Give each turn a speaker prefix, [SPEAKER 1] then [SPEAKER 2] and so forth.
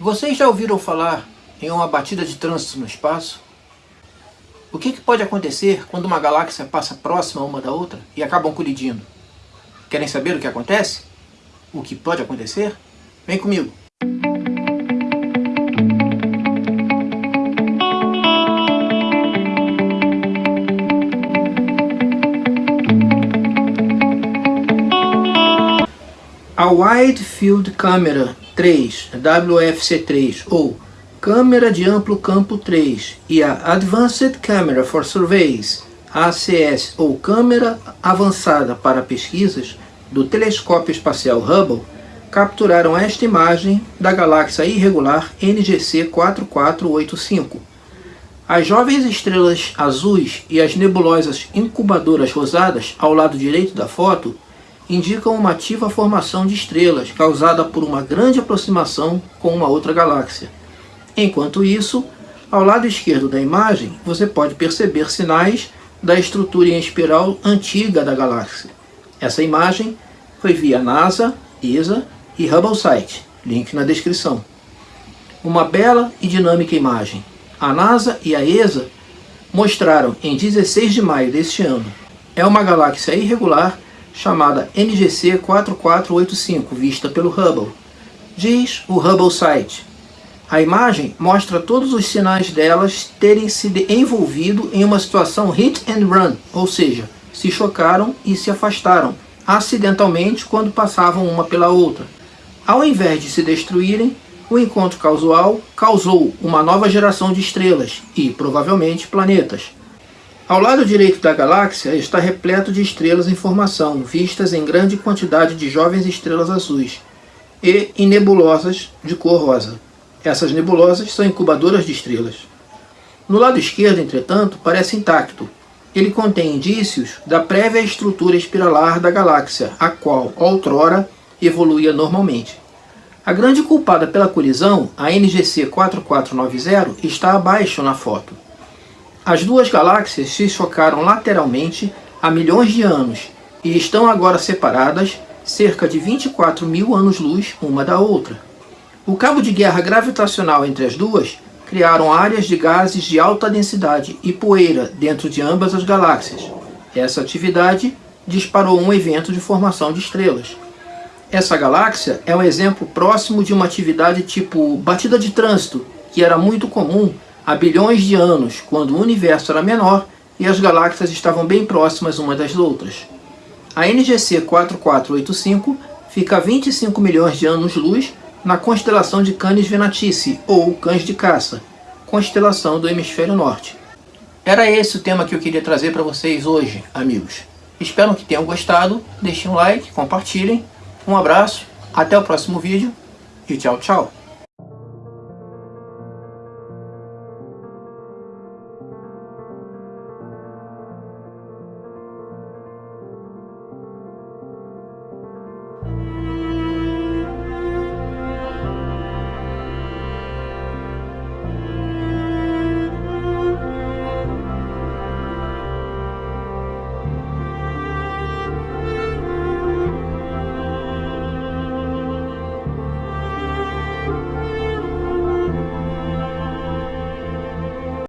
[SPEAKER 1] Vocês já ouviram falar em uma batida de trânsito no espaço? O que, que pode acontecer quando uma galáxia passa próxima uma da outra e acabam colidindo? Querem saber o que acontece? O que pode acontecer? Vem comigo! A Wide Field Camera 3, WFC3, ou Câmera de Amplo Campo 3, e a Advanced Camera for Surveys, ACS, ou Câmera Avançada para Pesquisas, do Telescópio Espacial Hubble, capturaram esta imagem da galáxia irregular NGC 4485. As jovens estrelas azuis e as nebulosas incubadoras rosadas ao lado direito da foto indicam uma ativa formação de estrelas causada por uma grande aproximação com uma outra galáxia. Enquanto isso, ao lado esquerdo da imagem, você pode perceber sinais da estrutura em espiral antiga da galáxia. Essa imagem foi via NASA, ESA e HubbleSite, link na descrição. Uma bela e dinâmica imagem. A NASA e a ESA mostraram em 16 de maio deste ano. É uma galáxia irregular chamada NGC 4485, vista pelo Hubble. Diz o Hubble Site. A imagem mostra todos os sinais delas terem se envolvido em uma situação hit and run, ou seja, se chocaram e se afastaram, acidentalmente quando passavam uma pela outra. Ao invés de se destruírem, o encontro casual causou uma nova geração de estrelas e, provavelmente, planetas. Ao lado direito da galáxia está repleto de estrelas em formação, vistas em grande quantidade de jovens estrelas azuis, e em nebulosas de cor rosa. Essas nebulosas são incubadoras de estrelas. No lado esquerdo, entretanto, parece intacto. Ele contém indícios da prévia estrutura espiralar da galáxia, a qual, outrora, evoluía normalmente. A grande culpada pela colisão, a NGC 4490, está abaixo na foto. As duas galáxias se chocaram lateralmente há milhões de anos e estão agora separadas cerca de 24 mil anos-luz uma da outra. O cabo de guerra gravitacional entre as duas criaram áreas de gases de alta densidade e poeira dentro de ambas as galáxias. Essa atividade disparou um evento de formação de estrelas. Essa galáxia é um exemplo próximo de uma atividade tipo batida de trânsito, que era muito comum há bilhões de anos, quando o universo era menor e as galáxias estavam bem próximas umas das outras. A NGC 4485 fica a 25 milhões de anos-luz na constelação de Canis Venatici, ou Cães de Caça, constelação do hemisfério norte. Era esse o tema que eu queria trazer para vocês hoje, amigos. Espero que tenham gostado, deixem um like, compartilhem, um abraço, até o próximo vídeo e tchau, tchau!